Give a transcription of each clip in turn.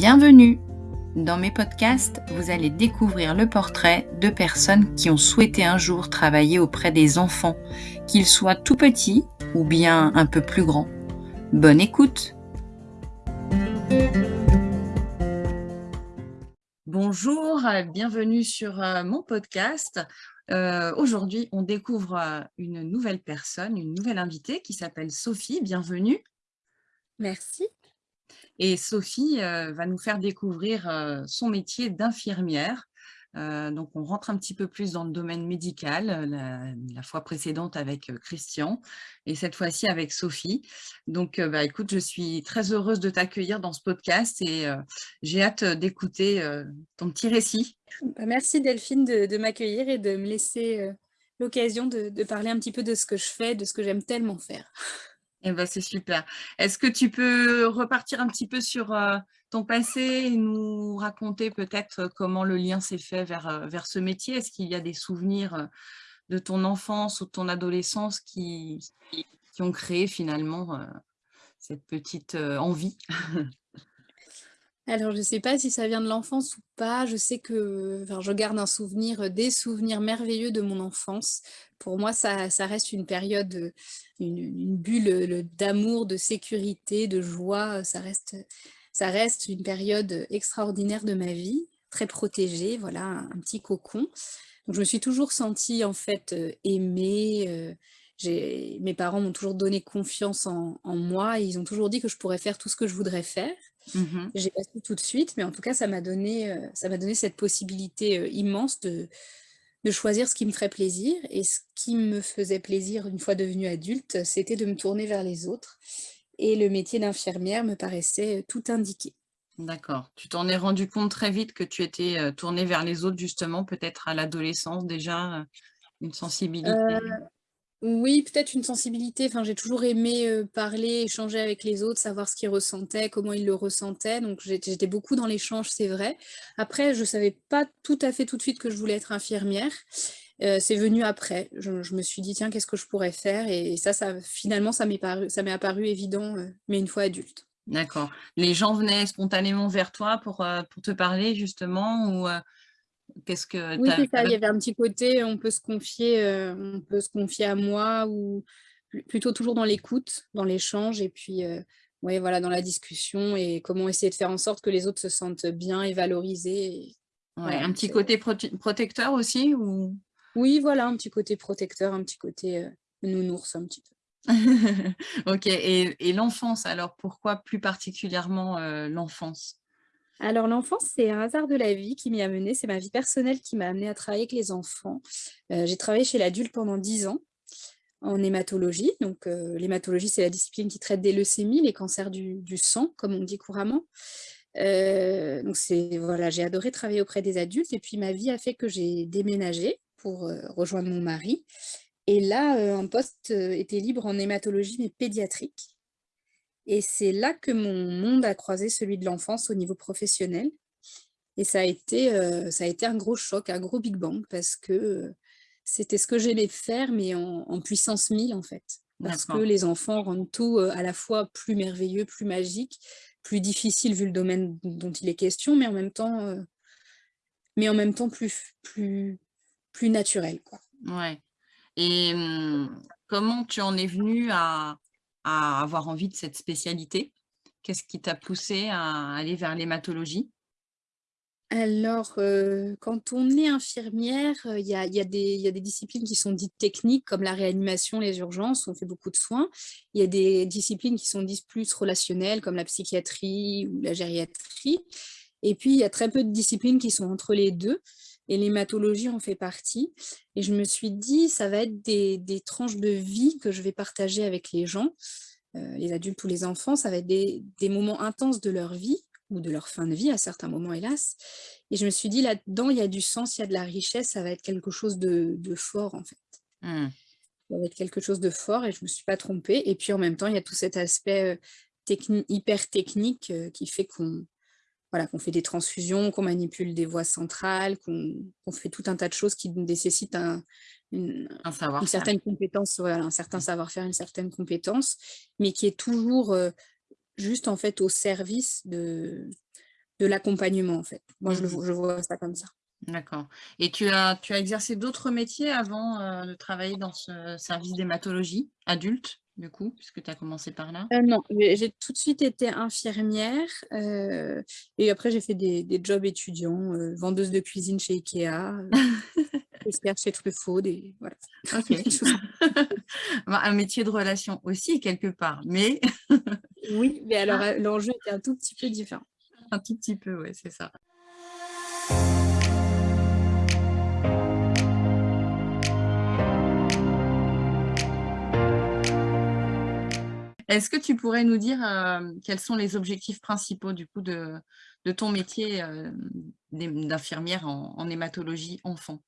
Bienvenue Dans mes podcasts, vous allez découvrir le portrait de personnes qui ont souhaité un jour travailler auprès des enfants, qu'ils soient tout petits ou bien un peu plus grands. Bonne écoute Bonjour, bienvenue sur euh, mon podcast. Euh, aujourd'hui, on découvre euh, une nouvelle personne, une nouvelle invitée qui s'appelle Sophie. Bienvenue. Merci. Et Sophie euh, va nous faire découvrir euh, son métier d'infirmière. Euh, donc, on rentre un petit peu plus dans le domaine médical, la, fois précédente avec Christian et cette fois-ci avec Sophie. Donc, bah, écoute, je suis très heureuse de t'accueillir dans ce podcast et j'ai hâte d'écouter ton petit récit. Bah, merci Delphine de, m'accueillir et de me laisser l'occasion de, de parler un petit peu de ce que je fais, de ce que j'aime tellement faire. Eh ben, c'est super. Est-ce que tu peux repartir un petit peu sur euh, ton passé et nous raconter peut-être euh, comment le lien s'est fait vers, euh, vers ce métier? Est-ce qu'il y a des souvenirs de ton enfance ou de ton adolescence qui ont créé finalement cette petite envie? Alors, je ne sais pas si ça vient de l'enfance ou pas. Je sais que enfin, je garde un souvenir, des souvenirs merveilleux de mon enfance. Pour moi, ça, ça reste une période, une, bulle d'amour, de sécurité, de joie. Ça reste, ça reste une période extraordinaire de ma vie, très protégée, voilà, un, petit cocon. Donc, je me suis toujours sentie en fait aimée. mes parents m'ont toujours donné confiance en, en moi. Et ils ont toujours dit que je pourrais faire tout ce que je voudrais faire. Mmh J'ai pas tout de suite, mais en tout cas, ça m'a donné, euh, ça m'a donné cette possibilité euh, immense de, de choisir ce qui me ferait plaisir. Et ce qui me faisait plaisir une fois devenue adulte, c'était de me tourner vers les autres. Et le métier d'infirmière me paraissait euh, tout indiqué. D'accord. Tu t'en es rendu compte très vite que tu étais tournée vers les autres, justement, peut-être à l'adolescence déjà, une sensibilité? Oui, peut-être une sensibilité. Enfin, j'ai toujours aimé parler, échanger avec les autres, savoir ce qu'ils ressentaient, comment ils le ressentaient. Donc, j'étais beaucoup dans l'échange, c'est vrai. Après, je ne savais pas tout à fait tout de suite que je voulais être infirmière. c'est venu après. Je, me suis dit, tiens, qu'est-ce que je pourrais faire? Et ça, finalement, ça m'est apparu évident, mais une fois adulte. D'accord. Les gens venaient spontanément vers toi pour, pour te parler, justement, ou Qu'est-ce que Oui, ça. Il y avait un petit côté, on peut se confier, euh, on peut se confier à moi ou plutôt toujours dans l'écoute, dans l'échange et puis euh, ouais, voilà, dans la discussion et comment essayer de faire en sorte que les autres se sentent bien et valorisés. un petit côté protecteur aussi ou... Oui, voilà, un petit côté protecteur, un petit côté euh, nounours un petit peu. ok, et, et l'enfance, alors pourquoi plus particulièrement l'enfance? Alors l'enfance, c'est un hasard de la vie qui m'y a mené, c'est ma vie personnelle qui m'a amené à travailler avec les enfants. Euh, j'ai travaillé chez l'adulte pendant 10 ans en hématologie. Donc euh, l'hématologie, c'est la discipline qui traite des leucémies, les cancers du, sang, comme on dit couramment. Euh, donc voilà, j'ai adoré travailler auprès des adultes et puis ma vie a fait que j'ai déménagé pour rejoindre mon mari. Et là, un poste était libre en hématologie, mais pédiatrique. Et c'est là que mon monde a croisé celui de l'enfance au niveau professionnel. Et ça a, été, euh, ça a été un gros choc, un gros big bang, parce que euh, c'était ce que j'aimais faire, mais en, puissance 1000 en fait. Parce que les enfants rendent tout euh, à la fois plus merveilleux, plus magique, plus difficile vu le domaine dont il est question, mais en même temps, mais en même temps plus, plus, plus naturel. Quoi. Ouais. Et hum, comment tu en es venu à, avoir envie de cette spécialité? Qu'est-ce qui t'a poussé à aller vers l'hématologie? Alors, euh, quand on est infirmière, il y, a, des disciplines qui sont dites techniques, comme la réanimation, les urgences, on fait beaucoup de soins. Il y a des disciplines qui sont dites plus relationnelles, comme la psychiatrie ou la gériatrie. Et puis, il y a très peu de disciplines qui sont entre les deux et l'hématologie en fait partie. Et je me suis dit, ça va être des, tranches de vie que je vais partager avec les gens, euh, les adultes ou les enfants, ça va être des, moments intenses de leur vie, ou de leur fin de vie à certains moments, hélas. Et je me suis dit, là-dedans, il y a du sens, il y a de la richesse, ça va être quelque chose de, fort, en fait. Mmh. Ça va être quelque chose de fort, et je ne me suis pas trompée. Et puis, en même temps, il y a tout cet aspect euh, hyper technique euh, qui fait qu'on voilà, qu'on fait des transfusions, qu'on manipule des voies centrales, qu'on fait tout un tas de choses qui nécessitent un, une, certaine compétence, un certain savoir-faire, une certaine compétence, mais qui est toujours euh, juste en fait au service de, de l'accompagnement, en fait. Moi, je, le, Mmh. je vois ça comme ça. D'accord. Et tu as tu as exercé d'autres métiers avant, heu, de travailler dans ce service d'hématologie adulte, du coup, puisque tu as commencé par là? Heu, non, j'ai tout de suite été infirmière, heu et après j'ai fait des des jobs étudiants, heu, vendeuse de cuisine chez Ikea, caissière chez Truffaut, des voilà. Bah, un métier de relation aussi quelque part, mais oui, mais alors, l'enjeu était un tout petit peu différent. un tout petit peu, ouais, c'est ça. Est-ce que tu pourrais nous dire, hem, quels sont les objectifs principaux du coup de de ton métier, d'hém d'infirmière en en hématologie enfant?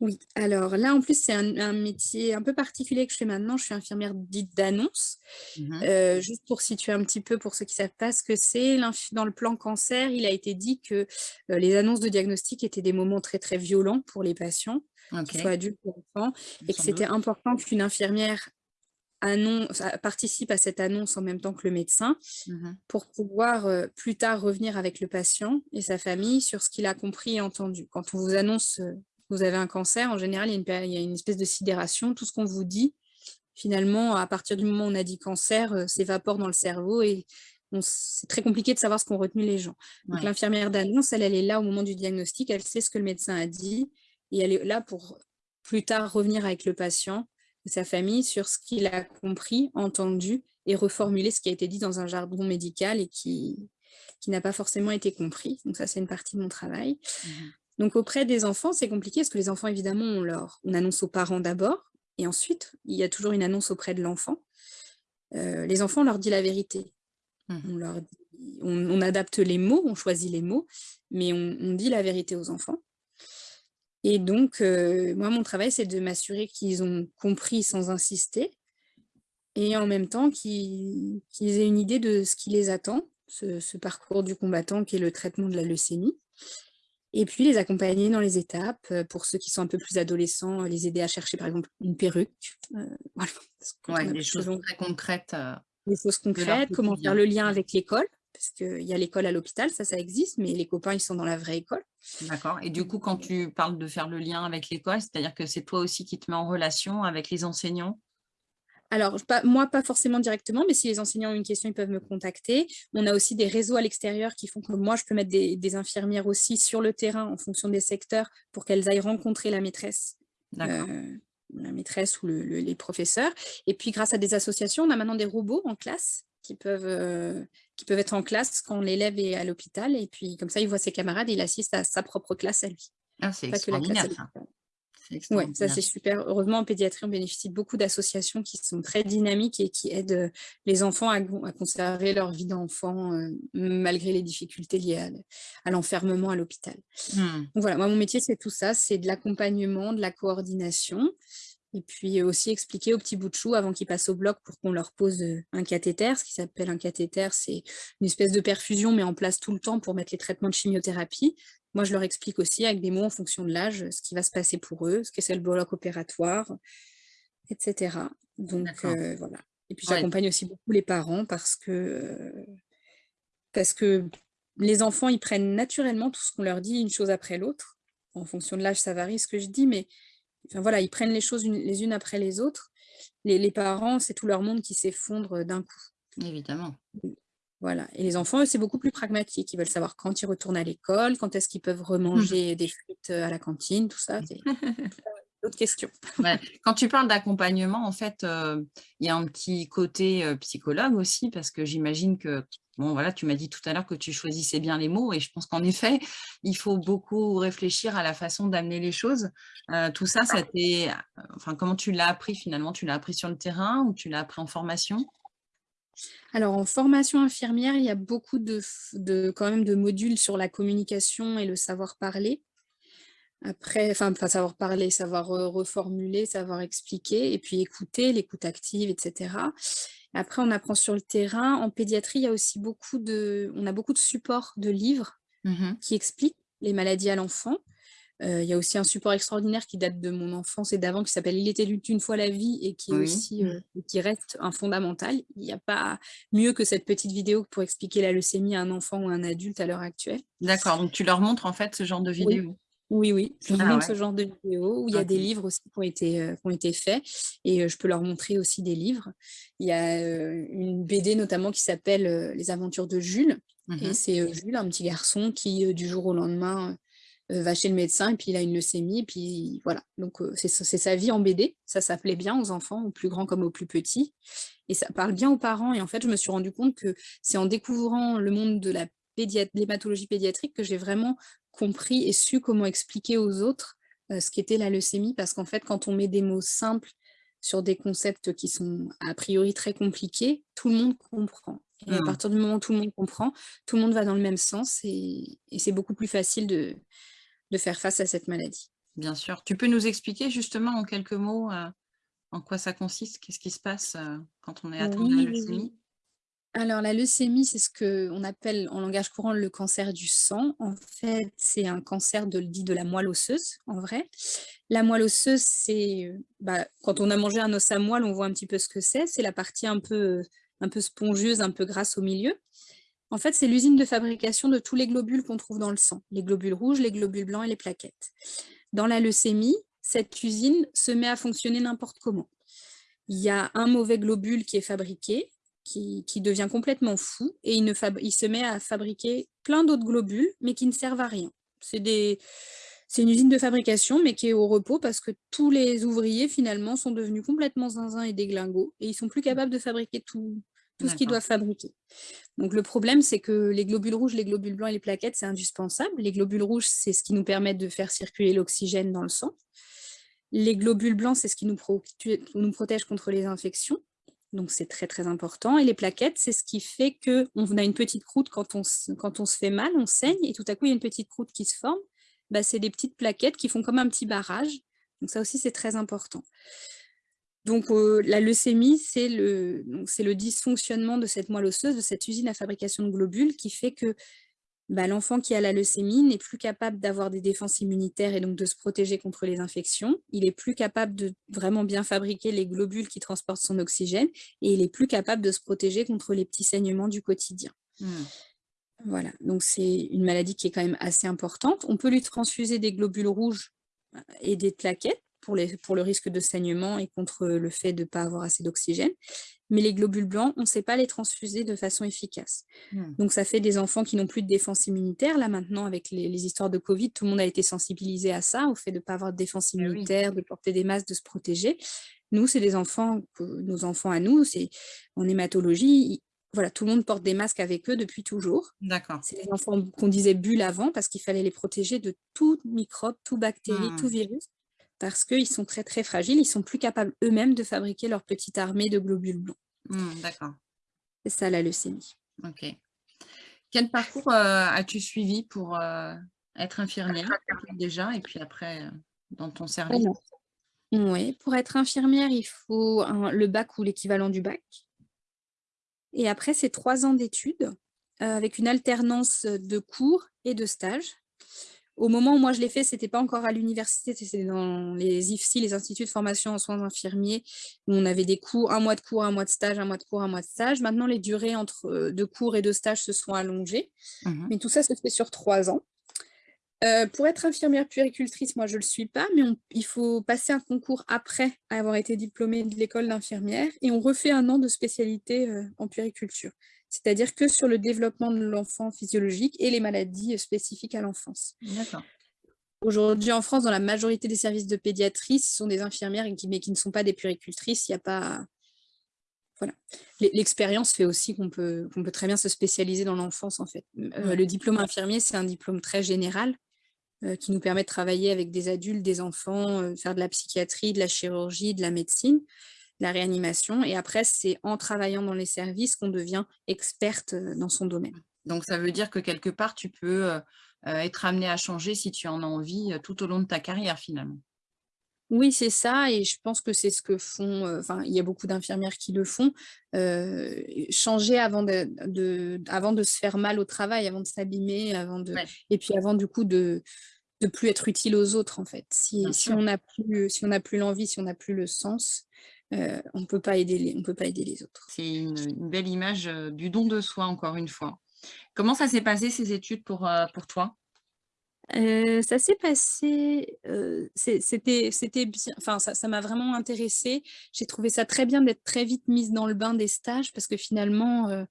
Oui, alors là, en plus, c'est un un métier un peu particulier que je fais maintenant. Je suis infirmière dite d'annonce. Mmh mh. Heu, juste pour situer un petit peu pour ceux qui savent pas ce que c'est, dans le plan cancer, il a été dit que, les annonces de diagnostic étaient des moments très, très violents pour les patients, qu'ils soient adultes ou enfants et que c'était important qu'une infirmière annonce participe à cette annonce en même temps que le médecin Mmh mh. pour pouvoir, heu, plus tard revenir avec le patient et sa famille sur ce qu'il a compris et entendu. Quand on vous annonce, heu, que vous avez un cancer, en général, il y a une péri il y a une espèce de sidération. Tout ce qu'on vous dit, finalement, à partir du moment où on a dit cancer, heu, s'évapore dans le cerveau et c'est très compliqué de savoir ce qu'ont retenu les gens. Donc Ouais, l'infirmière d'annonce, elle, elle est là au moment du diagnostic, elle sait ce que le médecin a dit et elle est là pour plus tard revenir avec le patient sa famille sur ce qu'il a compris, entendu et reformuler ce qui a été dit dans un jargon médical et qui qui n'a pas forcément été compris. Donc ça, c'est une partie de mon travail. mmh mh. Donc auprès des enfants, c'est compliqué parce que les enfants, évidemment, on leur on annonce aux parents d'abord et ensuite, il y a toujours une annonce auprès de l'enfant. Heu, les enfants, on leur dit la vérité. Mmh On leur dit on on adapte les mots, on choisit les mots, mais on on dit la vérité aux enfants et donc heu, moi, mon travail, c'est de m'assurer qu'ils ont compris sans insister et en même temps qu'ils aient une idée de ce qui les attend, ce ce parcours du combattant qui est le traitement de la leucémie et puis les accompagner dans les étapes, heu, pour ceux qui sont un peu plus adolescents, les aider à chercher, par exemple, une perruque, heu, voilà, Ouais, des choses très concrètes, Des choses concrètes, comment faire le lien avec l'école, parce qu'il y a l'école à l'hôpital, ça, ça existe, mais les copains, ils sont dans la vraie école. d'accord et du coup, quand Mmh. tu parles de faire le lien avec l'école, c'est-à-dire que c'est toi aussi qui te mets en relation avec les enseignants? Alors, pas moi, pas forcément directement, mais si les enseignants ont une question, ils peuvent me contacter. On a aussi des réseaux à l'extérieur qui font que moi, je peux mettre des des infirmières aussi sur le terrain en fonction des secteurs pour qu'elles aillent rencontrer la maîtresse, heu, la maîtresse ou le le les professeurs et puis grâce à des associations, on a maintenant des robots en classe qui peuvent, heu, qui peuvent être en classe quand l'élève est à l'hôpital. Et puis comme ça, il voit ses camarades et il assiste à sa propre classe à lui, Ah, c'est extraordinaire Ouais, ça c'est super. Heureusement, en pédiatrie, on bénéficie de beaucoup d'associations qui sont très dynamiques et qui aident, heu, les enfants à conserver leur vie d'enfant, heu, malgré les difficultés liées à l'enfermement à l'hôpital. Donc voilà, moi mon métier c'est tout ça, c'est de l'accompagnement, de la coordination et puis aussi expliquer aux petits bouts de chou avant qu'ils passent au bloc pour qu'on leur pose, heu, un cathéter. Ce qui s'appelle un cathéter, c'est une espèce de perfusion, mais en place tout le temps pour mettre les traitements de chimiothérapie. Moi, je leur explique aussi avec des mots en fonction de l'âge, ce qui va se passer pour eux, ce que c'est le bloc opératoire et cetera. Donc heu, voilà et puis Ouais. j'accompagne aussi beaucoup les parents parce que, heu, parce que les enfants, ils prennent naturellement tout ce qu'on leur dit, une chose après l'autre. En fonction de l'âge, ça varie ce que je dis, mais enfin voilà, ils prennent les choses une les unes après les autres. Les les parents, c'est tout leur monde qui s'effondre, d'un coup. Évidemment. Voilà et les enfants, eux, c'est beaucoup plus pragmatique. Ils veulent savoir quand ils retournent à l'école, quand est-ce qu'ils peuvent remanger des frites, heu, à la cantine, tout ça, c'est d'autres questions. Ouais. Quand tu parles d'accompagnement, en fait, heu, il y a un petit côté, psychologue aussi parce que j'imagine que bon, voilà, tu m'as dit tout à l'heure que tu choisissais bien les mots et je pense qu'en effet, il faut beaucoup réfléchir à la façon d'amener les choses. Heu, tout ça, ça t'est enfin, comment tu l'as appris finalement? Tu l'as appris sur le terrain ou tu l'as appris en formation? Alors en formation infirmière, il y a beaucoup de quand même de modules sur la communication et le savoir parler. Après enfin savoir parler, savoir, heu, reformuler, savoir expliquer et puis écouter, l'écoute active et cetera. Après on apprend sur le terrain. En pédiatrie, il y a aussi beaucoup de on a beaucoup de supports de livres Mmh qui expliquent les maladies à l'enfant. il y a aussi un support extraordinaire qui date de mon enfance et d'avant, qui s'appelle «Il était une fois la vie» et qui est Oui. aussi, heu, qui reste un fondamental. Il y a pas mieux que cette petite vidéo pour expliquer la leucémie à un enfant ou à un adulte à l'heure actuelle. D'accord, donc tu leur montres en fait ce genre de Oui. Oui, oui, je Ah montre ouais. ce genre de vidéos où il y a des livres aussi qui ont été, heu, qui ont été faits et je peux leur montrer aussi des livres. Il y a, une BD notamment qui s'appelle, «Les aventures de Jules» Mmh et c'est, Jules, un petit garçon qui, du jour au lendemain, va chez le médecin et puis il a une leucémie et puis voilà. Donc c'est sa vie en BD. Ça, plaît bien aux enfants, aux plus grands comme aux plus petits et ça parle bien aux parents et en fait, je me suis rendu compte que c'est en découvrant le monde de la l'hématologie pédiatrique que j'ai vraiment compris et su comment expliquer aux autres, heu, ce qu'était la leucémie. Parce qu'en fait, quand on met des mots simples sur des concepts qui sont a priori très compliqués, tout le monde comprend et à Mmh. partir du moment où tout le monde comprend, tout le monde va dans le même sens et et c'est beaucoup plus facile de de faire face à cette maladie. Bien sûr. Tu peux nous expliquer justement en quelques mots, heu, en quoi ça consiste? Qu'est-ce qui se passe, heu, quand on est atteint de la leucémie? Alors la leucémie, c'est ce qu'on appelle en langage courant le cancer du sang. En fait, c'est un cancer de dit de la moelle osseuse, en vrai. La moelle osseuse, c'est, heu, bah, quand on a mangé un os à moelle, on voit un petit peu ce que c'est. C'est la partie un peu, un peu spongieuse, un peu grasse au milieu. En fait, c'est l'usine de fabrication de tous les globules qu'on trouve dans le sang, les globules rouges, les globules blancs et les plaquettes. Dans la leucémie, cette usine se met à fonctionner n'importe comment. Il y a un mauvais globule qui est fabriqué, qui qui devient complètement fou et il ne fab il se met à fabriquer plein d'autres globules, mais qui ne servent à rien. C'est une usine de fabrication, mais qui est au repos parce que tous les ouvriers finalement sont devenus complètement zinzin et déglingots et ils sont plus capables de fabriquer tout tout ce qu'ils doivent fabriquer. Donc le problème, c'est que les globules rouges, les globules blancs et les plaquettes, c'est indispensable. Les globules rouges, c'est ce qui nous permet de faire circuler l'oxygène dans le sang. Les globules blancs, c'est ce qui nous protège contre les infections, donc c'est très, très important et les plaquettes, c'est ce qui fait qu'on a une petite croûte quand on se fait mal, on saigne et tout à coup, il y a une petite croûte qui se forme. Bah, c'est des petites plaquettes qui font comme un petit barrage, donc ça aussi, c'est très important. Donc heu, la leucémie, c'est le dysfonctionnement de cette moelle osseuse, de cette usine à fabrication de globules qui fait que, bah, l'enfant qui a la leucémie n'est plus capable d'avoir des défenses immunitaires et donc de se protéger contre les infections. Il est plus capable de vraiment bien fabriquer les globules qui transportent son oxygène et il est plus capable de se protéger contre les petits saignements du quotidien. Mmh. Voilà, donc c'est une maladie qui est quand même assez importante. On peut lui transfuser des globules rouges, et des plaquettes pour les pour le risque de saignement et contre, le fait de pas avoir assez d'oxygène. Mais les globules blancs, on sait pas les transfuser de façon efficace. Mmh. Donc ça fait des enfants qui n'ont plus de défense immunitaire. Là, maintenant, avec les les histoires de covid, tout le monde a été sensibilisé à ça, au fait de pas avoir de défense oui. immunitaire, de porter des masques, de se protéger. Nous, c'est des enfants nos enfants à nous, c'est en hématologie, voilà, tout le monde porte des masques avec eux depuis toujours. D'accord. C'est les enfants qu'on disait «bulles» avant parce qu'il fallait les protéger de tout microbe, toute bactérie, tout Mmh. virus, parce qu'ils sont très, très fragiles. Ils sont plus capables eux-mêmes de fabriquer leur petite armée de globules blancs. Mmh, d'accord. C'est ça la leucémie. OK. Quel parcours, heu, as-tu suivi pour, heu, être infirmière déjà et puis après, heu, dans ton service? Ouais, pour être infirmière, il faut un le bac ou l'équivalent du bac et après c'est 3 ans d'études, avec une alternance, de cours et de stages. Au moment où moi je l'ai fait, c'était pas encore à l'université, c'était dans les IFSI, les instituts de formation en soins infirmiers, où on avait des cours 1 mois de cours, 1 mois de stage, 1 mois de cours, 1 mois de stage. Maintenant, les durées entre, heu, de cours et de stage se sont allongées, Mmh mh. mais tout ça se fait sur 3 ans. Heu, pour être infirmière puéricultrice, moi je le suis pas, mais on il faut passer un concours après avoir été diplômé de l'école d'infirmière et on refait 1 an de spécialité, heu, en puériculture. C'est-à-dire que sur le développement de l'enfant physiologique et les maladies, spécifiques à l'enfance. Aujourd'hui en France, dans la majorité des services de pédiatrie, ce sont des infirmières qui mais qui ne sont pas des puéricultrices. Il y a pas voilà. L'e l'expérience fait aussi qu'on peut très bien se spécialiser dans l'enfance, en fait. Ouais. le diplôme infirmier, c'est un diplôme très général, heu, qui nous permet de travailler avec des adultes, des enfants, heu, faire de la psychiatrie, de la chirurgie, de la médecine, la réanimation et après c'est en travaillant dans les services qu'on devient experte, heu, dans son domaine. Donc ça veut dire que quelque part tu peux, heu heu, être amenée à changer si tu en as envie, tout au long de ta carrière finalement? Oui, c'est ça et je pense que c'est ce que font, enfin, il y a beaucoup d'infirmières qui le font, changer avant de de avant de se faire mal au travail, avant de s'abîmer, avant de Ouais. et puis avant du coup de de plus être utile aux autres en fait. Si, si on n'a plus, si on plus l'envie, si on n'a plus le sens, euh, on ne peut pas aider les, on peut pas aider les autres. C'est une, belle image euh, du don de soi, encore une fois. Comment ça s'est passé ces études pour, euh, pour toi? Ça s'est passé, c'était c'était bien, enfin ça m'a vraiment intéressée. J'ai trouvé ça très bien d'être très vite mise dans le bain des stages parce que finalement,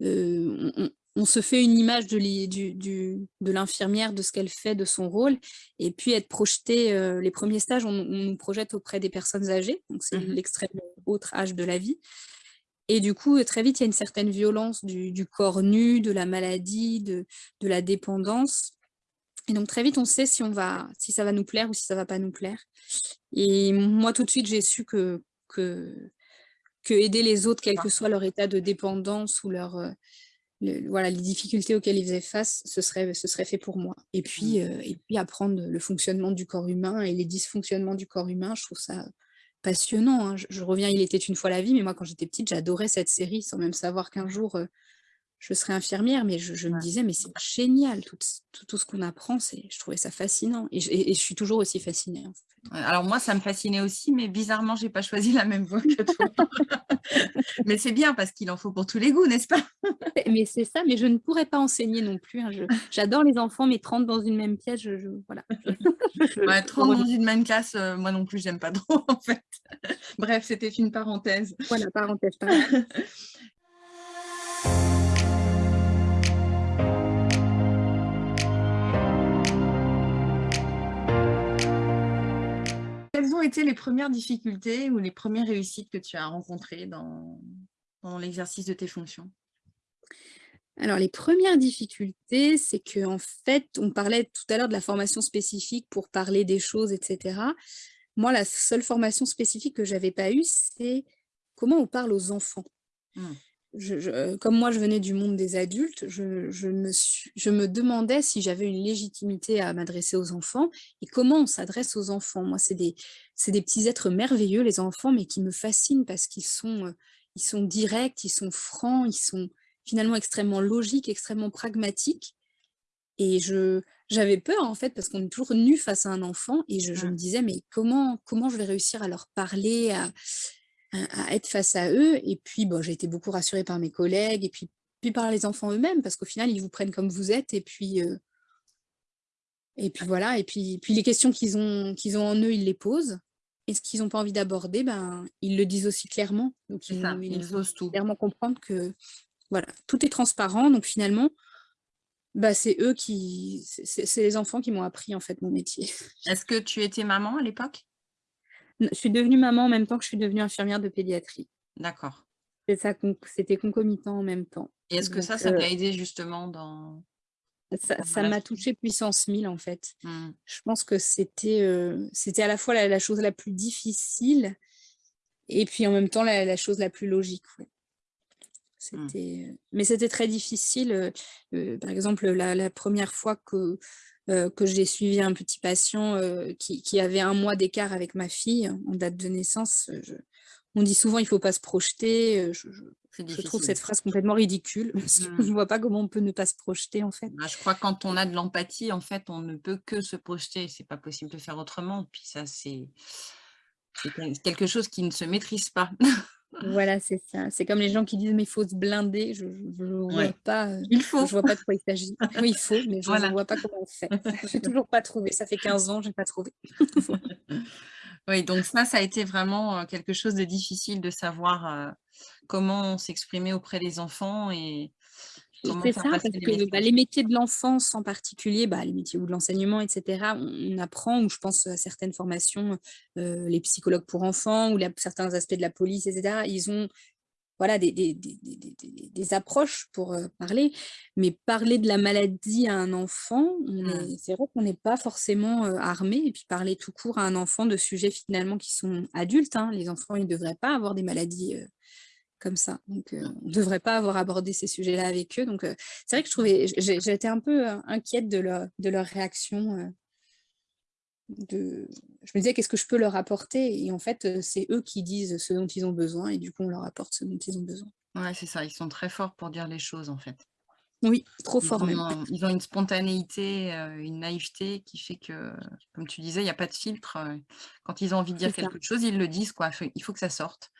on, on se fait une image de l'infirmière, de ce qu'elle fait, de son rôle, et puis être projeté, euh, les premiers stages, on, nous projette auprès des personnes âgées, donc c'est mmh l'extrême autre âge de la vie. Et du coup, très vite, il y a une certaine violence du, corps nu, de la maladie, de, la dépendance. Et donc très vite, on sait si, on va, si ça va nous plaire ou si ça va pas nous plaire. Et moi, tout de suite, j'ai su que, que, que aider les autres, quel que soit leur état de dépendance ou leur, euh, voilà, les difficultés auxquelles ils faisaient face, ce serait, ce serait fait pour moi. Et puis, mmh. euh, et puis apprendre le fonctionnement du corps humain et les dysfonctionnements du corps humain, je trouve ça passionnant. Hein. Je, reviens, il était une fois la vie, mais moi quand j'étais petite, j'adorais cette série sans même savoir qu'un jour euh, je serais infirmière, mais je, me disais, mais c'est génial, tout, tout, ce qu'on apprend, je trouvais ça fascinant. Et je, suis toujours aussi fascinée. Alors moi, ça me fascinait aussi, mais bizarrement, je n'ai pas choisi la même voie que toi. mais c'est bien parce qu'il en faut pour tous les goûts, n'est-ce pas? Mais c'est ça, mais je ne pourrais pas enseigner non plus. Hein. J'adore les enfants, mais 30 dans une même pièce, je, voilà. 30 dans une même classe, euh, moi non plus, j'aime pas trop en fait. Bref, c'était une parenthèse. Voilà, parenthèse. parenthèse. Quelles ont été les premières difficultés ou les premières réussites que tu as rencontrées dans, l'exercice de tes fonctions? Alors, les premières difficultés, c'est qu'en fait, on parlait tout à l'heure de la formation spécifique pour parler des choses, etc. Moi, la seule formation spécifique que je n'avais pas eue, c'est comment on parle aux enfants. Mmh. Euh, comme moi, je venais du monde des adultes, je, me, demandais si j'avais une légitimité à m'adresser aux enfants et comment on s'adresse aux enfants. Moi, c'est des, des, petits êtres merveilleux, les enfants, mais qui me fascinent parce qu'ils sont, euh, ils sont directs, ils sont francs, ils sont finalement extrêmement logiques, extrêmement pragmatiques. Et j'avais peur, en fait, parce qu'on est toujours nu face à un enfant, et je, je, me disais, mais comment, comment je vais réussir à leur parler, à, à, être face à eux. Et puis, bon, j'ai été beaucoup rassurée par mes collègues et puis, puis par les enfants eux-mêmes, parce qu'au final, ils vous prennent comme vous êtes. Et puis, euh, et puis voilà. Et puis, puis les questions qu'ils ont, qu'ils ont en eux, ils les posent. Et ce qu'ils n'ont pas envie d'aborder, ben, ils le disent aussi clairement. Donc, ils, ça, ils, osent tout. clairement comprendre que voilà, tout est transparent. Donc, finalement, bah, c'est eux qui, c'est les enfants qui m'ont appris en fait mon métier. Est-ce que tu étais maman à l'époque? Je suis devenue maman en même temps que je suis devenue infirmière de pédiatrie. D'accord. C'était concomitant en même temps. Et est-ce que ça, ça t'a euh aidé justement dans... Ça m'a touché puissance 1000 en fait. Mmh. Je pense que c'était euh, c'était à la fois la, chose la plus difficile et puis en même temps la, chose la plus logique. Mmh. C'était, euh, Mais c'était très difficile. par exemple, la, première fois que euh, que j'ai suivi un petit patient euh, qui, avait un mois d'écart avec ma fille en date de naissance. Euh, on dit souvent il ne faut pas se projeter. Je, trouve cette phrase complètement ridicule. Je ne mmh. vois pas comment on peut ne pas se projeter en fait. Bah, je crois que quand on a de l'empathie, en fait, on ne peut que se projeter. C'est pas possible de faire autrement. Puis ça, c'est quelque chose qui ne se maîtrise pas. Voilà, c'est ça. C'est comme les gens qui disent mais il faut se blinder. Je ne vois pas. Euh, il faut. Je vois pas de quoi il s'agit. Oui, il faut, mais je ne vois pas comment on fait. Je n'ai toujours pas trouvé. Ça fait 15 ans, je n'ai pas trouvé. oui, donc ça, ça a été vraiment euh, quelque chose de difficile de savoir euh, comment s'exprimer auprès des enfants et c'est ça, parce que bah, les métiers de l'enfance en particulier, bah, les métiers ou de l'enseignement, etc., on, apprend, ou je pense à certaines formations, euh, les psychologues pour enfants, ou certains aspects de la police, etc., ils ont voilà, des, des, des, des approches pour euh, parler, mais parler de la maladie à un enfant, mmh. c'est vrai qu'on n'est pas forcément euh, armé, et puis parler tout court à un enfant de sujets finalement qui sont adultes, hein, les enfants, ils ne devraient pas avoir des maladies comme ça. Donc, euh, on ne devrait pas avoir abordé ces sujets-là avec eux. Donc, euh, c'est vrai que je trouvais, été un peu euh, inquiète de leur, de leur réaction. de... Je me disais, qu'est-ce que je peux leur apporter? Et en fait, c'est eux qui disent ce dont ils ont besoin et du coup, on leur apporte ce dont ils ont besoin. Ouais, c'est ça. Ils sont très forts pour dire les choses, en fait. Oui, trop Ils fort même. ils ont une spontanéité, une naïveté qui fait que, comme tu disais, il y a pas de filtre, quand ils ont envie de dire ça. quelque chose, ils le disent quoi, il faut que ça sorte.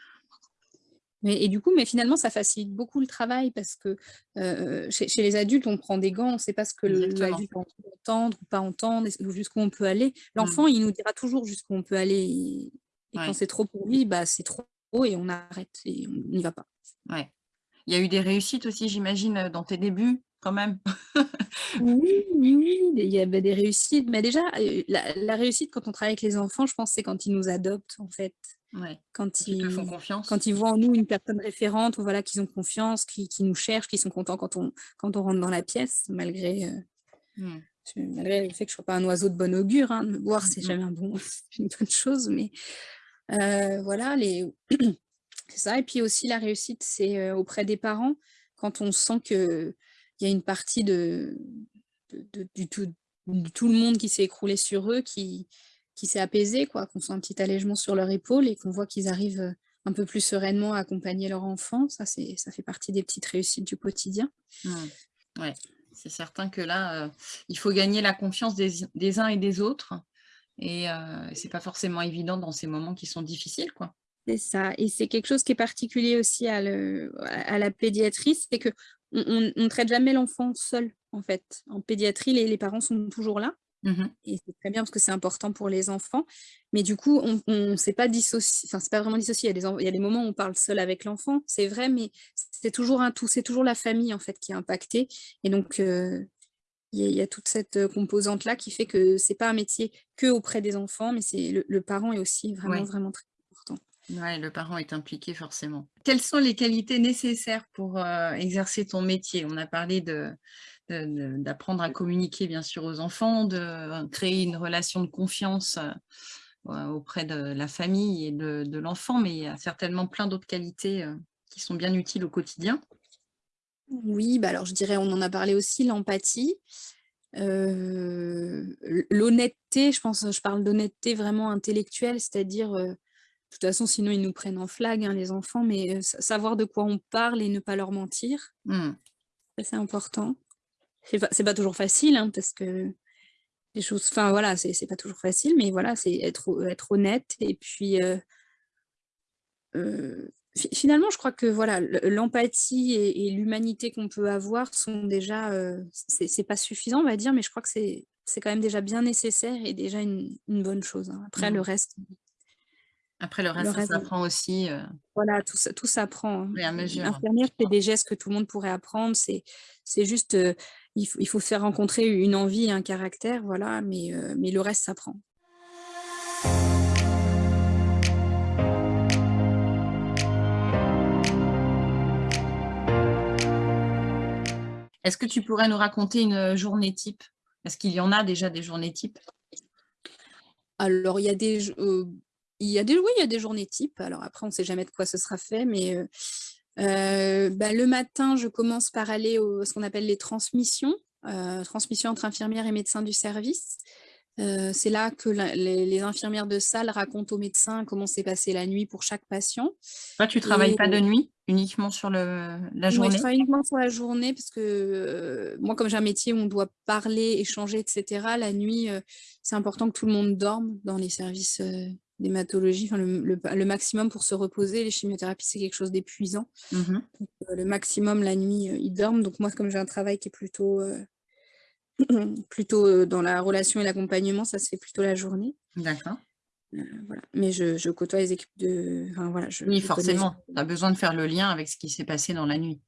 Mais et du coup, mais finalement, ça facilite beaucoup le travail parce que, heu, chez chez les adultes, on prend des gants, on sait pas ce que l'adulte a envie d'entendre ou pas entendre, jusqu'où on peut aller. Mmh. L'enfant, il nous dira toujours jusqu'où on peut aller et et quand c'est trop pour lui, bah, c'est trop et on arrête et on n'y va pas. ouais. Il y a eu des réussites aussi, j'imagine, dans tes débuts, quand même? Oui, oui, il y a, bah, des réussites, mais déjà, heu, la la réussite quand on travaille avec les enfants, je pense, c'est quand ils nous adoptent, en fait. Ouais. Quand ils te font ils confiance? quand ils voient en nous une personne référente, ou voilà, qu'ils ont confiance, qui qui nous cherchent, qui sont contents quand on quand on rentre dans la pièce, malgré, heu, Mmh. malgré le fait que je sois pas un oiseau de bon augure, hein. Voir, Mmh c'est mh. jamais un bon une bonne chose, mais heu, voilà, les c'est ça et puis aussi la réussite, c'est, auprès des parents, quand on sent qu'il y a une partie de de de du tout tout le monde qui s'est écroulé sur eux, qui qui s'est apaisé quoi, qu'on sent un petit allègement sur leur épaule et qu'on voit qu'ils arrivent, heu, un peu plus sereinement à accompagner leur enfant. Ça, ça fait partie des petites réussites du quotidien. Mmh. Ouais, c'est certain que là, heu, il faut gagner la confiance des des uns et des autres et heu, c'est pas forcément évident dans ces moments qui sont difficiles, quoi. C'est ça et c'est quelque chose qui est particulier aussi à le à la pédiatrie, c'est qu'on on on traite jamais l'enfant seul, en fait. En pédiatrie, les les parents sont toujours là Mmh mh. et c'est très bien parce que c'est important pour les enfants. Mais du coup, on on s'est pas dissocié enfin, c'est pas vraiment dissocié. Il y a des en il y a des moments où on parle seul avec l'enfant, c'est vrai, mais c'est toujours un tout, c'est toujours la famille, en fait, qui est impactée et donc heu, il y a il y a toute cette, heu, composante-là qui fait que c'est pas un métier que auprès des enfants, mais c'est le le parent est aussi vraiment, Ouais. vraiment très. Ouais, le parent est impliqué forcément. Quelles sont les qualités nécessaires pour, heu, exercer ton métier? On a parlé d'apprendre à communiquer bien sûr aux enfants, de créer une relation de confiance, au auprès de la famille et de l'enfant, mais il y a certainement plein d'autres qualités, qui sont bien utiles au quotidien. Oui, bah, alors je dirais, on en a parlé aussi, l'empathie, l'honnêteté, je pense, je parle d'honnêteté vraiment intellectuelle, c'est-à-dire, toute façon, sinon ils nous prennent en flag, hein, les enfants, mais sa savoir de quoi on parle et ne pas leur mentir, Mmh. c'est important. C'est pas pas toujours facile, hein, parce que les choses enfin voilà, c'est pas toujours facile, mais voilà, c'est être être honnête et puis, Heu, fi finalement, je crois que voilà, le l'empathie et et l'humanité qu'on peut avoir sont déjà, c'est pas suffisant, on va dire, mais je crois que c'est quand même déjà bien nécessaire et déjà une une bonne chose, hein. Après le Mmh. reste Après le le reste, ça s'apprend aussi, heu, voilà, tout ça tout s'apprend, hein. fur et à Une mesure. infirmière fait des gestes que tout le monde pourrait apprendre, c'est c'est juste, heu, il faut il faut faire rencontrer une envie un caractère, voilà, mais heu, mais le reste s'apprend. Est-ce que tu pourrais nous raconter une, journée type? Est-ce qu'il y en a déjà des journées types? Alors il y a des il y a des oui, il y a des journées types. Alors après, on ne sait jamais de quoi ce sera fait, mais heu heu, bah, le matin, je commence par aller au ce qu'on appelle les transmissions, heu, transmissions entre infirmières et médecins du service. Heu, c'est là que la les les infirmières de salle racontent aux médecins comment s'est passée la nuit pour chaque patient Toi, tu travailles et pas de nuit? Uniquement sur le la Ouais, je journée? travaille uniquement sur la journée parce que, moi, comme j'ai un métier où on doit parler, échanger et cetera, la nuit, c'est important que tout le monde dorme dans les services, d'hématologie, enfin le le le maximum pour se reposer. Les chimiothérapies, c'est quelque chose d'épuisant, Mmh mh. heu, le maximum la nuit, heu, ils dorment. Donc moi, comme j'ai un travail qui est plutôt, heu, plutôt, dans la relation et l'accompagnement, ça se fait plutôt la journée, D'accord. voilà. Mais je je côtoie les équipes de enfin voilà, je Oui, forcément, tu as besoin de faire le lien avec ce qui s'est passé dans la nuit.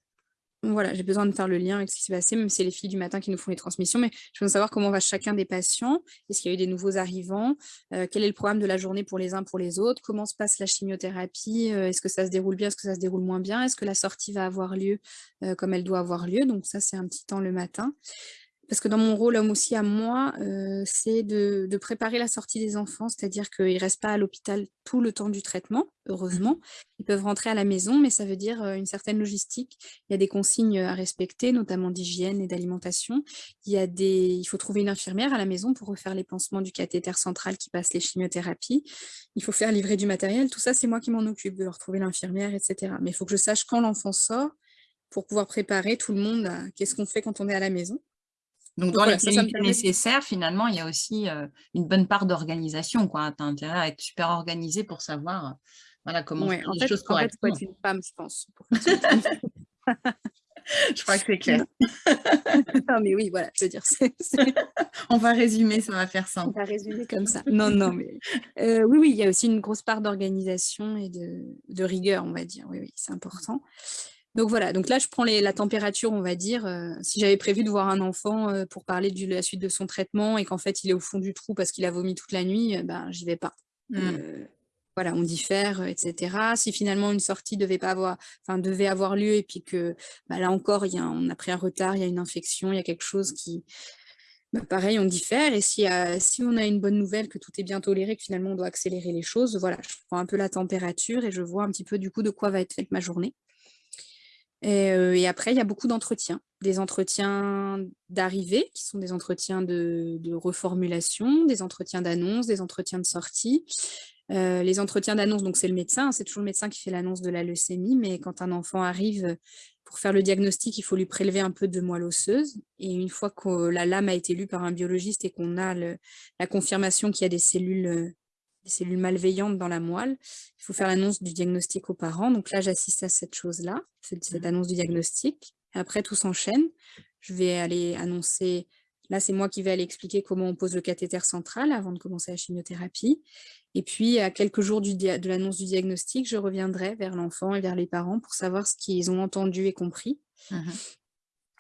Voilà, j'ai besoin de faire le lien avec ce qui s'est passé, même c'est les filles du matin qui nous font les transmissions, mais je veux savoir comment va chacun des patients. Est-ce qu'il y a eu des nouveaux arrivants? Heu, quel est le programme de la journée pour les uns, pour les autres? Comment se passe la chimiothérapie? Heu, est-ce que ça se déroule bien? Est-ce que ça se déroule moins bien? Est-ce que la sortie va avoir lieu, heu, comme elle doit avoir lieu? Donc ça, c'est un petit temps le matin. Parce que dans mon rôle, homme aussi à moi, heu, c'est de de préparer la sortie des enfants, c'est-à-dire qu'ils ne restent pas à l'hôpital tout le temps du traitement, Mmh heureusement. Ils peuvent rentrer à la maison, mais ça veut dire, heu, une certaine logistique. Il y a des consignes, à respecter, notamment d'hygiène et d'alimentation. Il y a des il faut trouver une infirmière à la maison pour refaire les pansements du cathéter central qui passe les chimiothérapies. Il faut faire livrer du matériel. Tout ça, c'est moi qui m'en occupe, de leur trouver l'infirmière et cetera. Mais il faut que je sache quand l'enfant sort pour pouvoir préparer tout le monde à qu'est-ce qu'on fait quand on est à la maison. Donc, dans les qualités nécessaires, finalement, il y a aussi une bonne part d'organisation. Tu as intérêt à être super organisé pour savoir voilà, comment faire les choses correctement. En fait, il faut être une femme, je pense. je crois que c'est clair. non, mais oui, voilà, je veux dire, on va résumer, ça va faire simple. On va résumer comme ça. Non, non, mais oui, oui, il y a aussi une grosse part d'organisation et de, de, rigueur, on va dire. Oui, oui, c'est important. Donc voilà, donc là je prends la température, on va dire. Euh, si j'avais prévu de voir un enfant euh, pour parler de la suite de son traitement et qu'en fait il est au fond du trou parce qu'il a vomi toute la nuit, euh, ben j'y vais pas. Mmh. voilà, on diffère, etc. Si finalement une sortie devait pas avoir, enfin devait avoir lieu et puis que bah, là encore y a, on a pris un retard, il y a une infection, il y a quelque chose qui, bah, pareil, on diffère. Et si, si on a une bonne nouvelle, que tout est bien toléré, que finalement on doit accélérer les choses, voilà, je prends un peu la température et je vois un petit peu du coup de quoi va être faite ma journée. Et, après, il y a beaucoup d'entretiens. Des entretiens d'arrivée, qui sont des entretiens de, reformulation, des entretiens d'annonce, des entretiens de sortie. les entretiens d'annonce, donc c'est le médecin, hein, c'est toujours le médecin qui fait l'annonce de la leucémie, mais quand un enfant arrive pour faire le diagnostic, il faut lui prélever un peu de moelle osseuse. Et une fois que la lame a été lue par un biologiste et qu'on a la confirmation qu'il y a des cellules des cellules malveillantes dans la moelle. Il faut faire l'annonce du diagnostic aux parents. Donc là, j'assiste à cette chose-là, cette, mmh. annonce du diagnostic. Et après, tout s'enchaîne. Je vais aller annoncer, là, c'est moi qui vais aller expliquer comment on pose le cathéter central avant de commencer la chimiothérapie. Et puis, à quelques jours du de l'annonce du diagnostic, je reviendrai vers l'enfant et vers les parents pour savoir ce qu'ils ont entendu et compris, mmh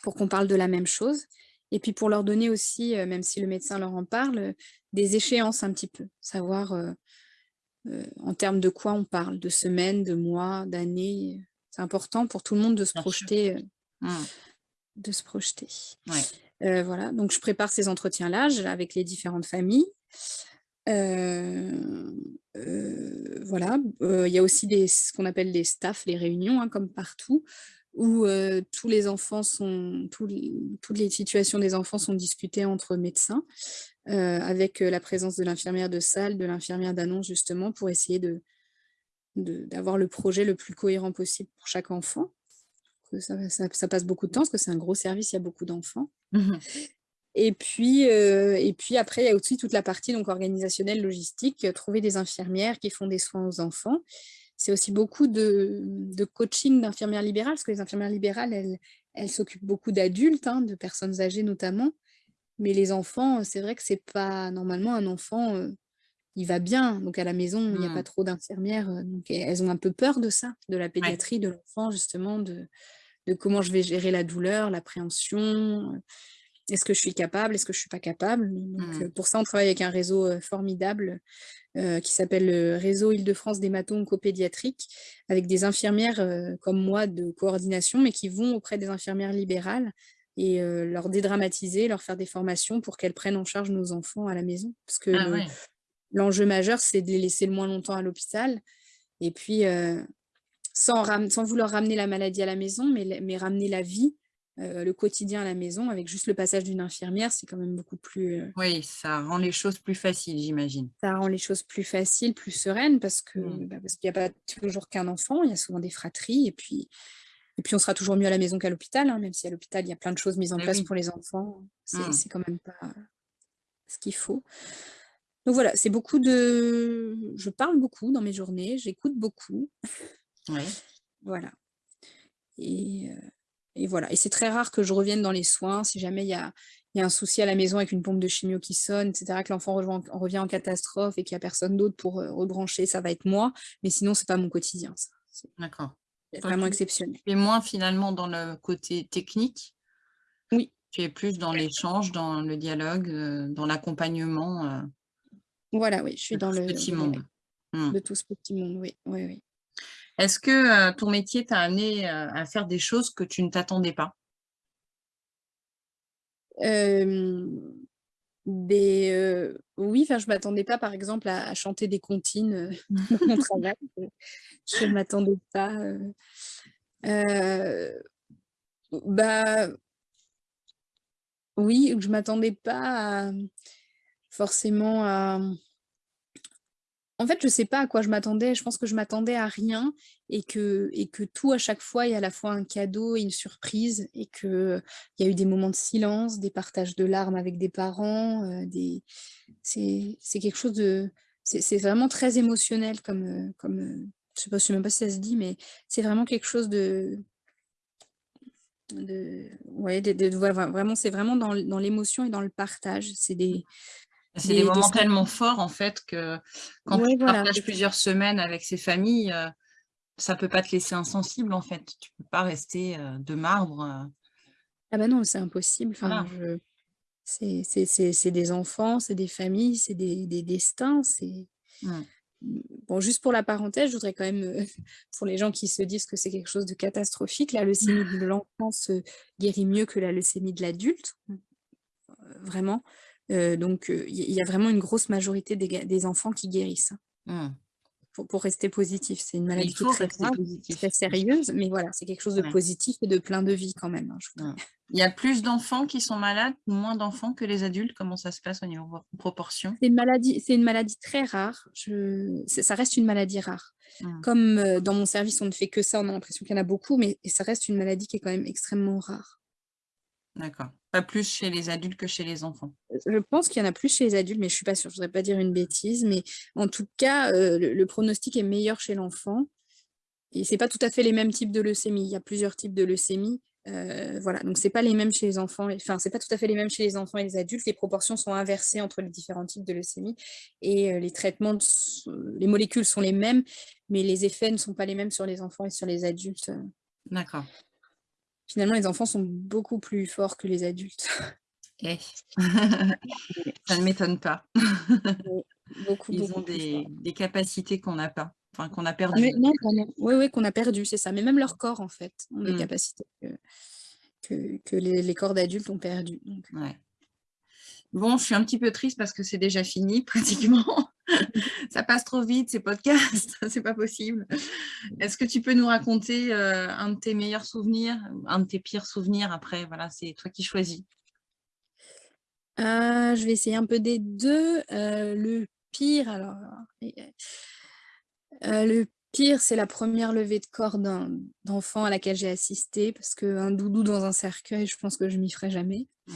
pour qu'on parle de la même chose. Et puis pour leur donner aussi, euh, même si le médecin leur en parle, des échéances un petit peu, savoir euh, euh, en termes de quoi on parle, de semaines, de mois, d'années. C'est important pour tout le monde de se projeter. Euh, mmh. De se projeter. voilà, donc je prépare ces entretiens-là avec les différentes familles. voilà, il y a aussi des, ce qu'on appelle les staffs, les réunions, hein, comme partout, où tous les enfants sont, toutes les situations des enfants sont discutées entre médecins, avec la présence de l'infirmière de salle, de l'infirmière d'annonce justement, pour essayer de d'avoir le projet le plus cohérent possible pour chaque enfant. Ça, passe beaucoup de temps, parce que c'est un gros service, il y a beaucoup d'enfants. Mmh et puis, et puis après, il y a aussi toute la partie donc, organisationnelle, logistique, trouver des infirmières qui font des soins aux enfants c'est aussi beaucoup de, coaching d'infirmières libérales, parce que les infirmières libérales, elles, s'occupent beaucoup d'adultes, hein, de personnes âgées notamment, mais les enfants, c'est vrai que c'est pas, normalement, un enfant, euh, il va bien, donc à la maison, il n'y a pas mmh. trop d'infirmières, euh, donc elles ont un peu peur de ça, de la pédiatrie de l'enfant, justement, de, de comment je vais gérer la douleur, l'appréhension, est-ce que je suis capable Est-ce que je ne suis pas capable? Donc, mmh. Pour ça, on travaille avec un réseau formidable qui s'appelle le Réseau Île-de-France d'hémato-oncopédiatrique, avec des infirmières comme moi de coordination, mais qui vont auprès des infirmières libérales et leur dédramatiser, leur faire des formations pour qu'elles prennent en charge nos enfants à la maison. Parce que ah l'enjeu majeur, c'est de les laisser le moins longtemps à l'hôpital. Et puis, sans, sans, vouloir ramener la maladie à la maison, mais, mais ramener la vie euh, le quotidien à la maison, avec juste le passage d'une infirmière, c'est quand même beaucoup plus... Euh oui, ça rend les choses plus faciles, j'imagine. Ça rend les choses plus faciles, plus sereines, parce que mmh. bah, qu'il n'y a pas toujours qu'un enfant, il y a souvent des fratries, et puis, et puis on sera toujours mieux à la maison qu'à l'hôpital, hein, même si à l'hôpital, il y a plein de choses mises en place pour les enfants, mmh. c'est quand même pas ce qu'il faut. Donc voilà, c'est beaucoup de... Je parle beaucoup dans mes journées, j'écoute beaucoup. Oui. voilà. Et... Euh, et voilà. Et c'est très rare que je revienne dans les soins, si jamais il y a, un souci à la maison avec une pompe de chimio qui sonne, etc., que l'enfant revient en catastrophe et qu'il n'y a personne d'autre pour euh, rebrancher, ça va être moi. Mais sinon, ce n'est pas mon quotidien. D'accord. Vraiment exceptionnel. Tu es moins finalement dans le côté technique Oui. Tu es plus dans l'échange, dans le dialogue, euh, dans l'accompagnement. Euh, voilà, oui, je suis dans le petit monde. Mmh. De tout ce petit monde, oui. oui, oui. Est-ce que ton métier t'a amené à faire des choses que tu ne t'attendais pas? Oui, enfin, je m'attendais pas, par exemple, à, chanter des comptines dans mon travail. Je ne m'attendais pas. bah, oui, je m'attendais pas forcément à, En fait, je sais pas à quoi je m'attendais. Je pense que je m'attendais à rien et que et que tout à chaque fois est à la fois un cadeau et une surprise et qu'il y a eu des moments de silence, des partages de larmes avec des parents, des c'est quelque chose de c'est vraiment très émotionnel comme, heu comme, heu, je sais sais même pas si ça se dit, mais c'est vraiment quelque chose de de ouais, vraiment, c'est vraiment dans dans l'émotion et dans le partage. C'est des C'est des moments tellement forts en fait que quand tu voilà, partages plusieurs semaines avec ces familles, heu, ça peut pas te laisser insensible en fait. Tu peux pas rester, heu, de marbre, heu Ah bah non, c'est impossible. Enfin, Voilà. je c'est des enfants, c'est des familles, c'est des des destins, c'est bon, juste pour la parenthèse, je voudrais quand même, pour les gens qui se disent que c'est quelque chose de catastrophique, la leucémie de l'enfant se guérit mieux que la leucémie de l'adulte, vraiment, donc heu, il y a il y a vraiment une grosse majorité des enfants qui guérissent. Mmh. Pour pour rester positif, c'est une maladie qui est très grave, sérieuse, mais voilà, c'est quelque chose de Ouais. positif et de plein de vie quand même, hein, je. Il y a plus d'enfants qui sont malades moins d'enfants que les adultes? Comment ça se passe au niveau proportion? C'est une maladie c'est une maladie très rare, je ça reste une maladie rare. Mmh. Comme, heu, dans mon service, on ne fait que ça, on a l'impression qu'il y en a beaucoup, mais ça reste une maladie qui est quand même extrêmement rare. D'accord. Pas plus chez les adultes que chez les enfants? Je pense qu'il y en a plus chez les adultes, mais je suis pas sûre, je voudrais pas dire une bêtise, mais en tout cas, heu, le le pronostic est meilleur chez l'enfant et c'est pas tout à fait les mêmes types de leucémie. Il y a plusieurs types de leucémie, heu, voilà, donc c'est pas les mêmes chez les enfants enfin, c'est pas tout à fait les mêmes chez les enfants et les adultes. Les proportions sont inversées entre les différents types de leucémie et heu, les traitements s les molécules sont les mêmes, mais les effets ne sont pas les mêmes sur les enfants et sur les adultes, D'accord. Finalement, les enfants sont beaucoup plus forts que les adultes. Eh! Ça ne m'étonne pas. Beaucoup, Ils ont beaucoup des capacités qu'on n'a pas, enfin qu'on a Mais perdues. non, non, oui, oui, qu'on a perdu, c'est ça, mais même leurs corps, en fait, ont des Mmh. capacités que que que les les corps d'adultes ont perdues, Ouais. Bon, je suis un petit peu triste parce que c'est déjà fini pratiquement. Ça passe trop vite ces podcasts, c'est pas possible. Est-ce que tu peux nous raconter, heu, un de tes meilleurs souvenirs, un de tes pires souvenirs? Après voilà, c'est toi qui choisis. Heu, je vais essayer un peu des 2, heu, le pire alors heu, le pire, c'est la 1re levée de corps d'enfant à laquelle j'ai assisté parce qu'un doudou dans un cercueil, je pense que je m'y ferai jamais. Mmh.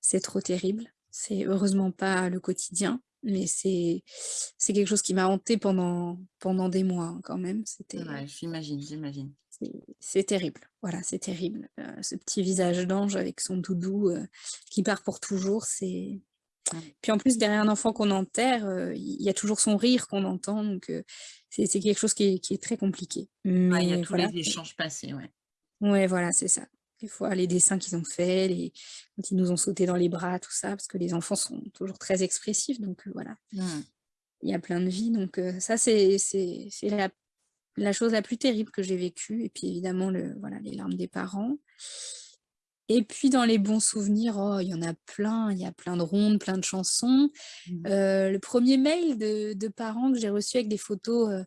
C'est trop terrible. C'est heureusement pas le quotidien, mais c'est quelque chose qui m'a hantée pendant pendant des mois, hein, quand même, Ouais, j'imagine, j'imagine. c'est terrible, voilà, c'est terrible. Heu, ce petit visage d'ange avec son doudou, heu, qui part pour toujours, c'est puis en plus derrière un enfant qu'on enterre, heu, il y a toujours son rire qu'on entend, donc c'est quelque chose qui est qui est très compliqué, Ouais, il y a tous voilà, les échanges passés, ouais. Ouais, voilà, c'est ça. Des fois, les dessins qu'ils ont faits, les quand ils nous ont sauté dans les bras, tout ça, parce que les enfants sont toujours très expressifs, donc heu, voilà. Mmh. Il y a plein de vie, donc heu, ça, c'est c'est c'est la la chose la plus terrible que j'ai vécue et puis évidemment le voilà, les larmes des parents. Et puis dans les bons souvenirs, oh, il y en a plein, il y a plein de rondes, plein de chansons. Mmh. Heu, le 1er mail de de parents que j'ai reçu avec des photos,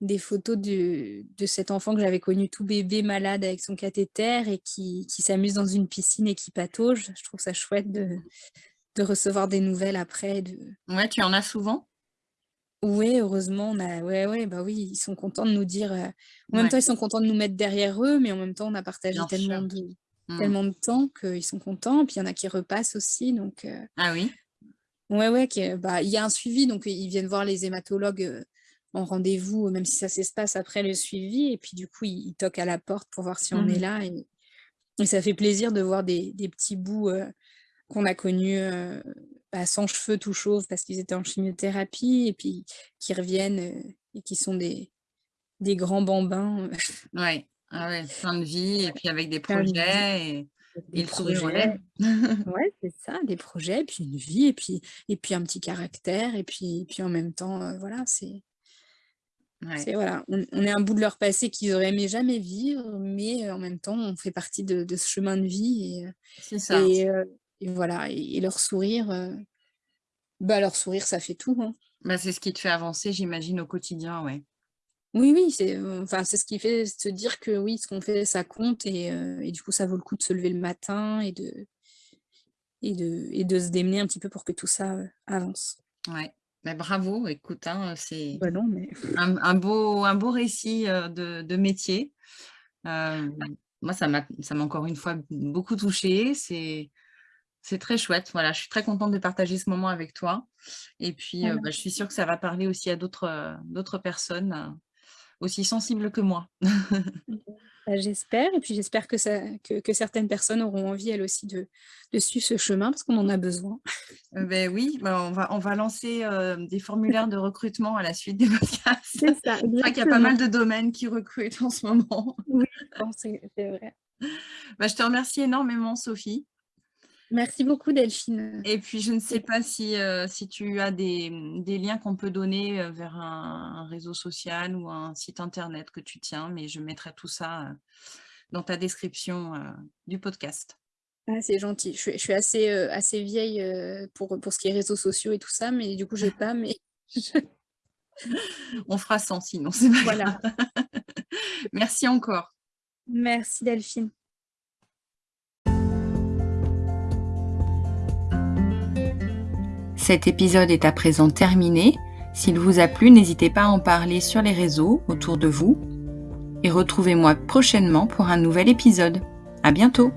des photos de de cet enfant que j'avais connu tout bébé, malade avec son cathéter et qui qui s'amuse dans une piscine et qui patauge. Je trouve ça chouette de de recevoir des nouvelles après de Ouais, tu en as souvent? Ouais, heureusement, on a ouais, ouais, bah, oui, ils sont contents de nous dire, heu en même Ouais. temps, ils sont contents de nous mettre derrière eux, mais en même temps, on a partagé Bien sûr. tellement de Mmh. tellement de temps qu'ils sont contents. Puis il y en a qui repassent aussi, donc heu Ah oui? ouais, ouais, bah, il y a un suivi, donc ils viennent voir les hématologues, heu, en rendez-vous, même si ça s'espace après le suivi et puis du coup, ils ils toquent à la porte pour voir si on Mmh est mh. là et et ça fait plaisir de voir des des petits bouts, heu, qu'on a connus, heu, bah, sans cheveux, tout chauves parce qu'ils étaient en chimiothérapie et puis qui reviennent, heu et qui sont des des grands bambins, Ouais. Ah ouais, plein de vie et puis avec des projets et et des le projets. Ouais, c'est ça, des projets, puis une vie et puis et puis un petit caractère et puis puis en même temps, voilà, c'est Ouais. c'est voilà, on on est un bout de leur passé qu'ils auraient aimé jamais vivre, mais heu, en même temps, on fait partie de de ce chemin de vie et ça. et heu et voilà et et leur sourire, heu, bah, leur sourire, ça fait tout, hein. Bah, c'est ce qui te fait avancer, j'imagine, au quotidien, ouais. Oui, oui, c'est, enfin, c'est ce qui fait se dire que oui, ce qu'on fait, ça compte et du coup, ça vaut le coup de se lever le matin et de et de et de se démener un petit peu pour que tout ça, avance. Ouais. Mais bravo, écoute, hein, c'est Bah mais un un beau un beau récit, heu, de de métier. Hem, moi, ça m'a encore une fois beaucoup touchée. C'est c'est très chouette. Voilà, je suis très contente de partager ce moment avec toi et puis, heu, voilà. bah, je suis sûre que ça va parler aussi à d'autres, personnes, aussi sensibles que moi. Bah, j'espère et puis j'espère que ça que que certaines personnes auront envie elles aussi de de suivre ce chemin parce qu'on en a besoin. Heu, beh, oui, bah, on va on va lancer, heu, des formulaires de recrutement à la suite des podcasts. C'est ça, Je crois qu'il y a pas mal de domaines qui recrutent en ce moment. Oui, c'est vrai. Bah, je te remercie énormément Sophie Merci beaucoup Delphine, et puis je ne sais pas si, si tu as des, des liens qu'on peut donner, heu, vers un un réseau social ou un site internet que tu tiens, mais je mettrai tout ça, heu, dans ta description, du podcast. ah c'est gentil. Je suis je suis assez, assez vieille, pour, pour ce qui est réseaux sociaux et tout ça, mais du coup j'ai pas mais je On fera sans sinon, c'est pas voilà. Merci encore. Merci Delphine. Cet épisode est à présent terminé. S'il vous a plu, n'hésitez pas à en parler sur les réseaux autour de vous. Et retrouvez-moi prochainement pour un nouvel épisode. À bientôt!